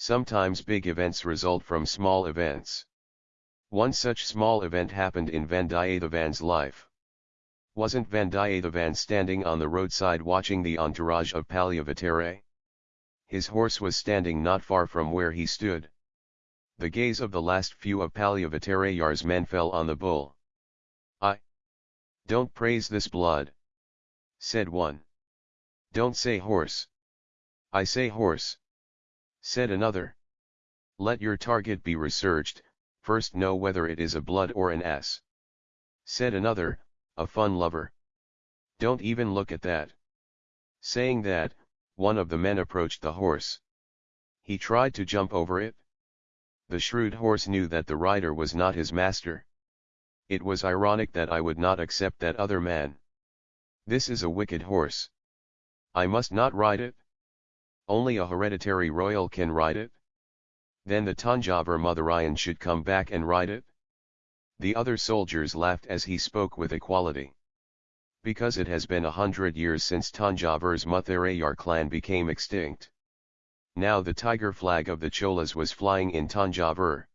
Sometimes big events result from small events. One such small event happened in Vandiyathevan's life. Wasn't Vandiyathevan standing on the roadside watching the entourage of Palyavatare? His horse was standing not far from where he stood. The gaze of the last few of Palyavatayar's men fell on the bull. I don't praise this blood, said one. Don't say horse. I say horse, said another. Let your target be researched, first know whether it is a blood or an ass. Said another, a fun lover. Don't even look at that. Saying that, one of the men approached the horse. He tried to jump over it. The shrewd horse knew that the rider was not his master. It was ironic that I would not accept that other man. This is a wicked horse. I must not ride it? Only a hereditary royal can ride it? Then the Tanjavur Muthurayan should come back and ride it? The other soldiers laughed as he spoke with equality. Because it has been a hundred years since Tanjavur's Muthurayar clan became extinct. Now the tiger flag of the Cholas was flying in Tanjavur.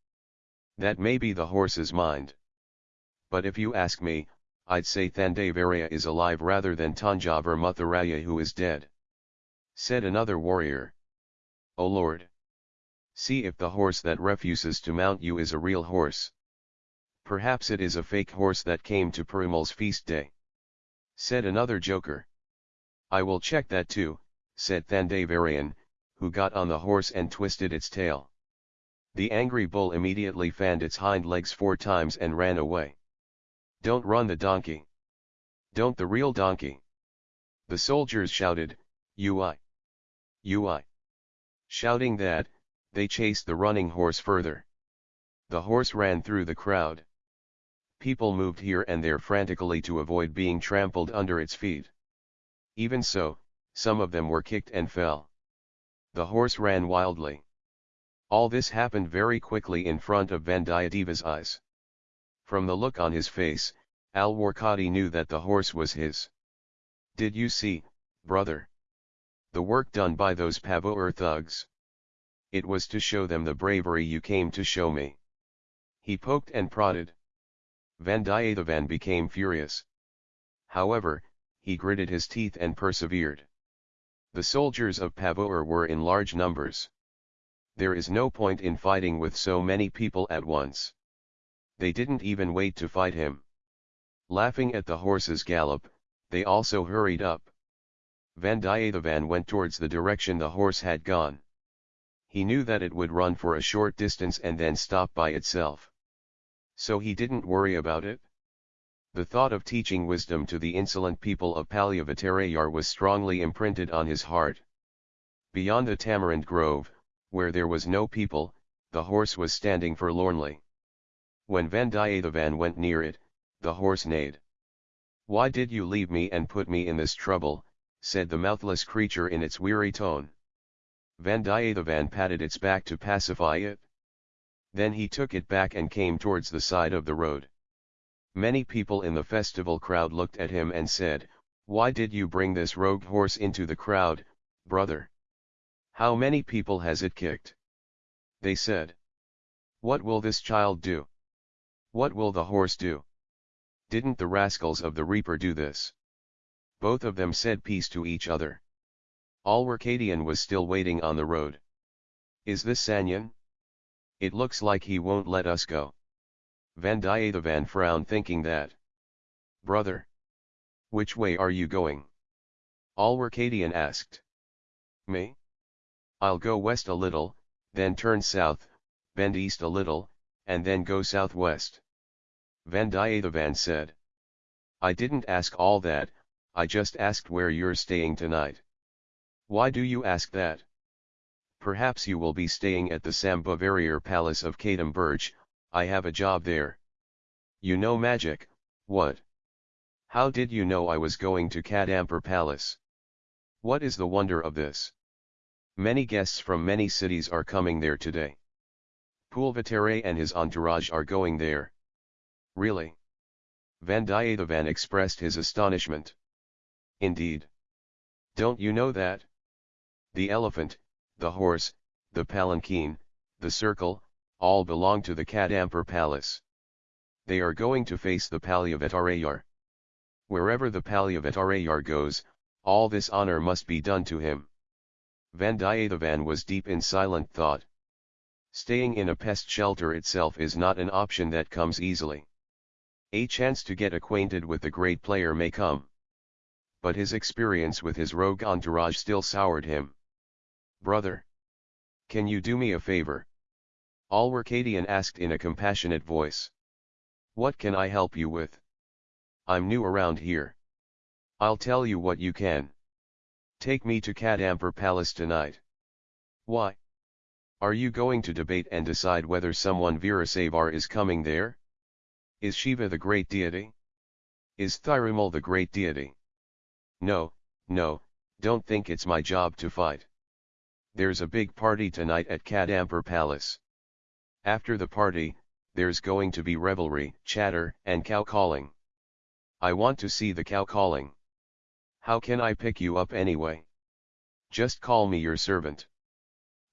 That may be the horse's mind. But if you ask me, I'd say Thandavaraya is alive rather than Tanjavur Muthuraya who is dead. Said another warrior. O Lord! See if the horse that refuses to mount you is a real horse. Perhaps it is a fake horse that came to Perumal's feast day. Said another joker. I will check that too, said Thandavarayan, who got on the horse and twisted its tail. The angry bull immediately fanned its hind legs four times and ran away. Don't run the donkey. Don't the real donkey. The soldiers shouted, Ui. Ui. Shouting that, they chased the running horse further. The horse ran through the crowd. People moved here and there frantically to avoid being trampled under its feet. Even so, some of them were kicked and fell. The horse ran wildly. All this happened very quickly in front of Vandiyadeva's eyes. From the look on his face, Alwarkadi knew that the horse was his. Did you see, brother? The work done by those Pavoor thugs. It was to show them the bravery you came to show me. He poked and prodded. Vandiyathevan became furious. However, he gritted his teeth and persevered. The soldiers of Pavoor were in large numbers. There is no point in fighting with so many people at once. They didn't even wait to fight him. Laughing at the horse's gallop, they also hurried up. Vandiyathevan went towards the direction the horse had gone. He knew that it would run for a short distance and then stop by itself. So he didn't worry about it. The thought of teaching wisdom to the insolent people of Palyavatayar was strongly imprinted on his heart. Beyond the tamarind grove, where there was no people, the horse was standing forlornly. When Vandiyathevan went near it, the horse neighed. Why did you leave me and put me in this trouble, said the mouthless creature in its weary tone. Vandiyathevan patted its back to pacify it. Then he took it back and came towards the side of the road. Many people in the festival crowd looked at him and said, Why did you bring this rogue horse into the crowd, brother? How many people has it kicked? They said. What will this child do? What will the horse do? Didn't the rascals of the reaper do this? Both of them said peace to each other. Alwarkadian was still waiting on the road. Is this Sanyan? It looks like he won't let us go. Vandiyathevan frowned thinking that. Brother! Which way are you going? Alwarkadian asked. Me? I'll go west a little, then turn south, bend east a little, and then go southwest. Vandiyathevan said. I didn't ask all that, I just asked where you're staying tonight. Why do you ask that? Perhaps you will be staying at the Sambhavarayar Palace of Kadambur, I have a job there. You know magic, what? How did you know I was going to Kadampur Palace? What is the wonder of this? Many guests from many cities are coming there today. Pulvatare and his entourage are going there. Really? Vandiyathevan expressed his astonishment. Indeed. Don't you know that? The elephant, the horse, the palanquin, the circle, all belong to the Kadampur palace. They are going to face the Palyavattarayar. Wherever the Palyavattarayar goes, all this honor must be done to him. Vandiyathevan was deep in silent thought. Staying in a pest shelter itself is not an option that comes easily. A chance to get acquainted with the great player may come. But his experience with his rogue entourage still soured him. Brother! Can you do me a favor? Alwarkadian asked in a compassionate voice. What can I help you with? I'm new around here. I'll tell you what you can. Take me to Kadampur Palace tonight. Why? Are you going to debate and decide whether someone Veerasaivar is coming there? Is Shiva the great deity? Is Thirumal the great deity? No, no, don't think it's my job to fight. There's a big party tonight at Kadampur Palace. After the party, there's going to be revelry, chatter, and cow calling. I want to see the cow calling. How can I pick you up anyway? Just call me your servant.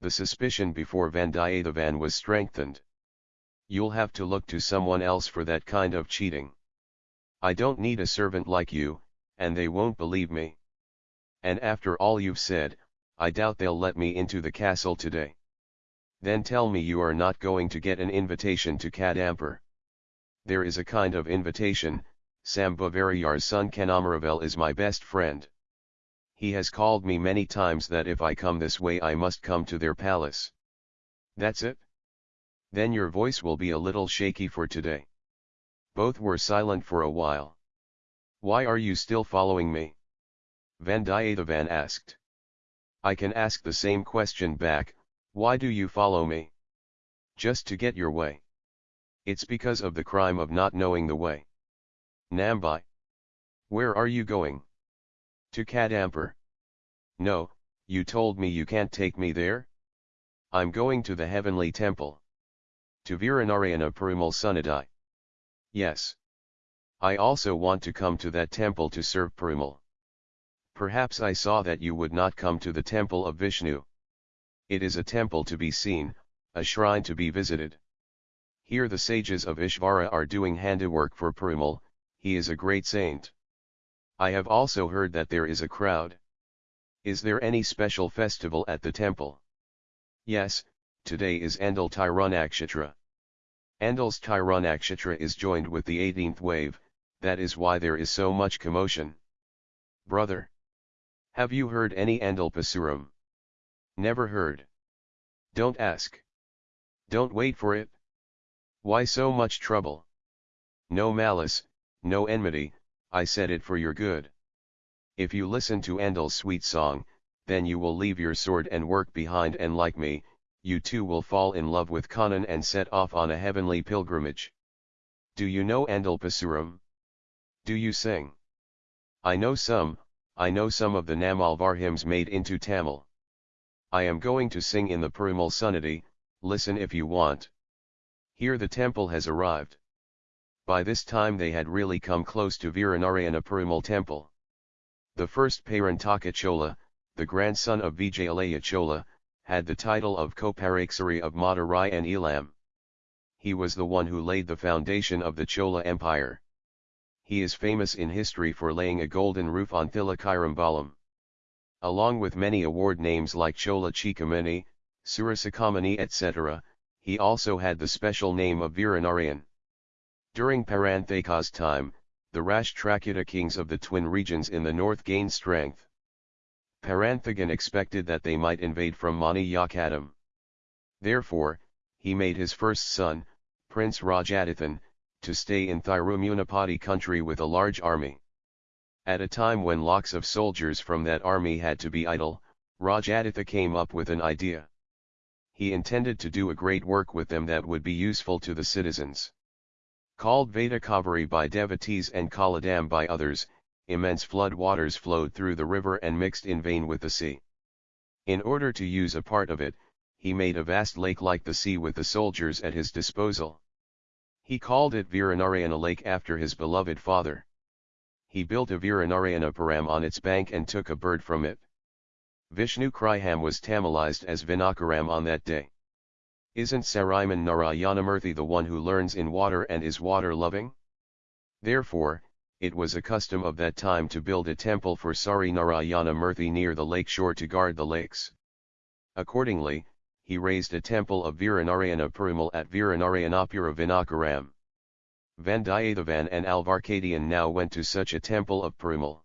The suspicion before Vandiyathevan was strengthened. You'll have to look to someone else for that kind of cheating. I don't need a servant like you, and they won't believe me. And after all you've said, I doubt they'll let me into the castle today. Then tell me you are not going to get an invitation to Kadampur. There is a kind of invitation, Sam Sambhavarayar's son Kanamaravel is my best friend. He has called me many times that if I come this way I must come to their palace. That's it? Then your voice will be a little shaky for today. Both were silent for a while. Why are you still following me? Vandiyathevan asked. I can ask the same question back, why do you follow me? Just to get your way. It's because of the crime of not knowing the way. Nambai. Where are you going? To Kadampur. No, you told me you can't take me there? I'm going to the heavenly temple. To Viranarayana Perumal Sunnadai. Yes. I also want to come to that temple to serve Perumal. Perhaps I saw that you would not come to the temple of Vishnu. It is a temple to be seen, a shrine to be visited. Here the sages of Ishvara are doing handiwork for Perumal, he is a great saint. I have also heard that there is a crowd. Is there any special festival at the temple? Yes, today is Andal Tirunakshatra. Andal's Tirunakshatra is joined with the 18th wave, that is why there is so much commotion. Brother. Have you heard any Andal Pasuram? Never heard. Don't ask. Don't wait for it. Why so much trouble? No malice, no enmity, I said it for your good. If you listen to Andal's sweet song, then you will leave your sword and work behind and like me, you too will fall in love with Kannan and set off on a heavenly pilgrimage. Do you know Andal Pasuram? Do you sing? I know some, I know some of the Namalvar hymns made into Tamil. I am going to sing in the Perumal Sunnadi, listen if you want. Here the temple has arrived. By this time they had really come close to Viranarayana Perumal temple. The first Parantaka Chola, the grandson of Vijayalaya Chola, had the title of Koparakesari of Madurai and Elam. He was the one who laid the foundation of the Chola Empire. He is famous in history for laying a golden roof on Thilakairambalam. Along with many award names like Chola Chikamani, Surasakamani etc., he also had the special name of Viranarayan. During Paranthaka's time, the Rashtrakuta kings of the twin regions in the north gained strength. Paranthagan expected that they might invade from Mani Yakadam. Therefore, he made his first son, Prince Rajadithan, to stay in Thirumunaipadi country with a large army. At a time when lakhs of soldiers from that army had to be idle, Rajaditha came up with an idea. He intended to do a great work with them that would be useful to the citizens. Called Vadakaveri by devotees and Kaladam by others, immense flood waters flowed through the river and mixed in vain with the sea. In order to use a part of it, he made a vast lake like the sea with the soldiers at his disposal. He called it Viranarayana lake after his beloved father he built a Viranarayanapuram on its bank and took a bird from it. Vishnu Griham was Tamilized as Vinnagaram on that day. Isn't Sriman Narayanamurthy the one who learns in water and is water-loving? Therefore, it was a custom of that time to build a temple for Sari Narayana Murthy near the lake shore to guard the lakes. Accordingly, he raised a temple of Viranarayana Perumal at Viranarayanapura Vinnagaram. Vandiyathevan and Alvarkadian now went to such a temple of Perumal.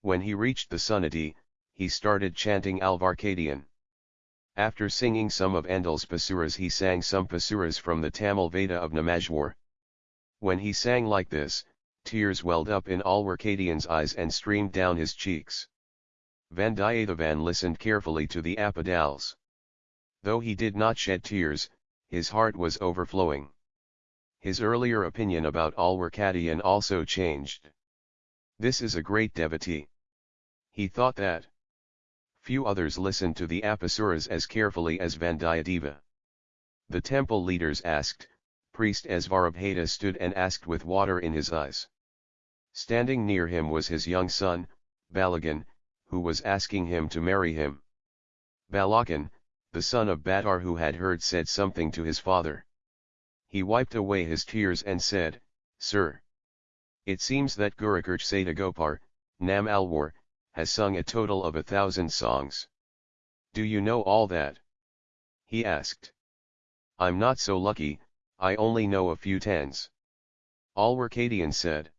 When he reached the Sunnati, he started chanting Alvarkadian. After singing some of Andal's pasuras he sang some pasuras from the Tamil Veda of Namalvar. When he sang like this, tears welled up in Alvarkadian's eyes and streamed down his cheeks. Vandiyathevan listened carefully to the Apadals. Though he did not shed tears, his heart was overflowing. His earlier opinion about Alvarkadian also changed. This is a great devotee. He thought that few others listened to the Apasuras as carefully as Vandiyadeva. The temple leaders asked, priest Asvarabhata stood and asked with water in his eyes. Standing near him was his young son, Balagan, who was asking him to marry him. Balakan, the son of Badar who had heard said something to his father. He wiped away his tears and said, Sir. It seems that Kurugur Sadagopar, Nam Alwar, has sung a total of a thousand songs. Do you know all that? He asked. I'm not so lucky, I only know a few tens. Alwarkadian said.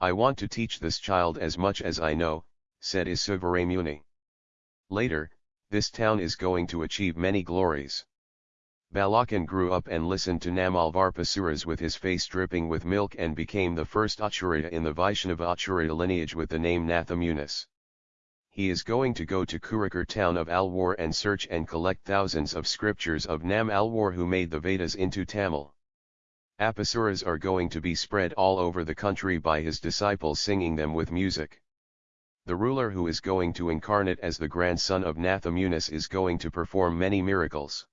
I want to teach this child as much as I know, said Isuvaramuni. Later, this town is going to achieve many glories. Balakan grew up and listened to Namalvar Pasuras with his face dripping with milk and became the first Acharya in the Vaishnava Acharya lineage with the name Nathamunis. He is going to go to Kurikar town of Alwar and search and collect thousands of scriptures of Nam Alwar who made the Vedas into Tamil. Apasuras are going to be spread all over the country by his disciples singing them with music. The ruler who is going to incarnate as the grandson of Nathamunis is going to perform many miracles.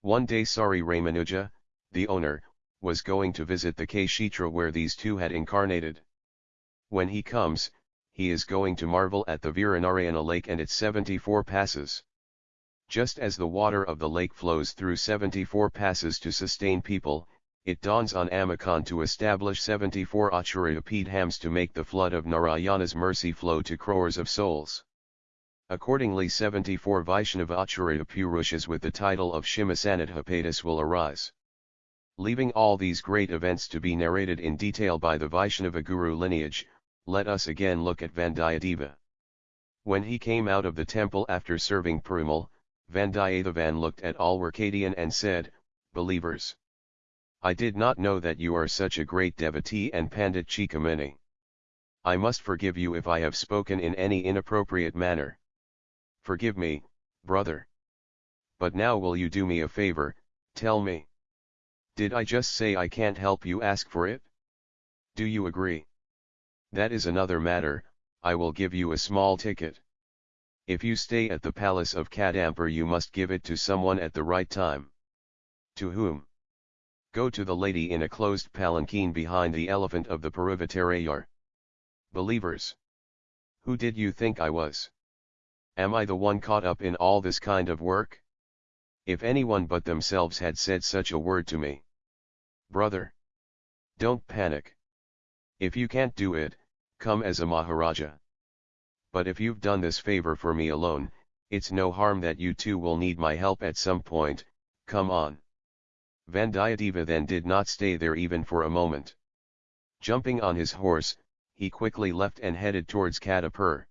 One day Sri Ramanuja, the owner, was going to visit the Kshetra where these two had incarnated. When he comes, he is going to marvel at the Viranarayana lake and its 74 passes. Just as the water of the lake flows through 74 passes to sustain people, it dawns on Amakan to establish 74 Acharya Pidhams to make the flood of Narayana's mercy flow to crores of souls. Accordingly 74 Vaishnava Acharya Purushas with the title of Simhasanadhipatis will arise. Leaving all these great events to be narrated in detail by the Vaishnava Guru lineage, let us again look at Vandiyadeva. When he came out of the temple after serving Perumal, Vandiyathevan looked at all Alwarkadian and said, Believers! I did not know that you are such a great devotee and Pandit Chikamani. I must forgive you if I have spoken in any inappropriate manner. Forgive me, brother. But now will you do me a favor, tell me. Did I just say I can't help you ask for it? Do you agree? That is another matter, I will give you a small ticket. If you stay at the palace of Kadampur you must give it to someone at the right time. To whom? Go to the lady in a closed palanquin behind the elephant of the Paruvatarayar. Believers! Who did you think I was? Am I the one caught up in all this kind of work? If anyone but themselves had said such a word to me. Brother! Don't panic. If you can't do it, come as a Maharaja. But if you've done this favor for me alone, it's no harm that you too will need my help at some point, come on. Vandiyadeva then did not stay there even for a moment. Jumping on his horse, he quickly left and headed towards Kadapur.